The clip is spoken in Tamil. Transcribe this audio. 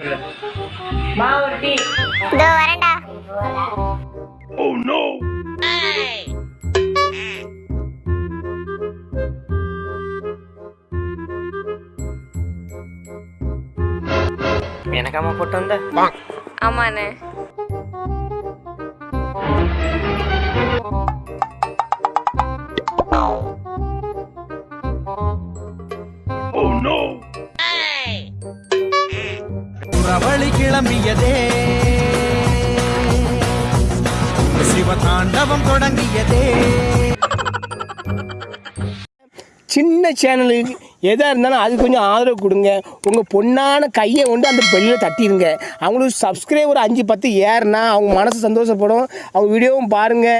சொல்லு மா ஒரு டீ இதோ வரேன்டா எனக்காம போட்டு வந்த? ஆமாண்ணே. புறவழி கிளம்பியதே. சிவதாண்டவம் தொடங்கியதே. சின்ன சேனலுக்கு எதாக இருந்தாலும் அது கொஞ்சம் ஆதரவு கொடுங்க. உங்கள் பொண்ணான கையை கொண்டு அந்த பெல்லில் தட்டிடுங்க அவங்களுக்கு சப்ஸ்கிரைபர் அஞ்சு பத்து ஏறுனா அவங்க மனசு சந்தோஷப்படும். அவங்க வீடியோவும் பாருங்கள்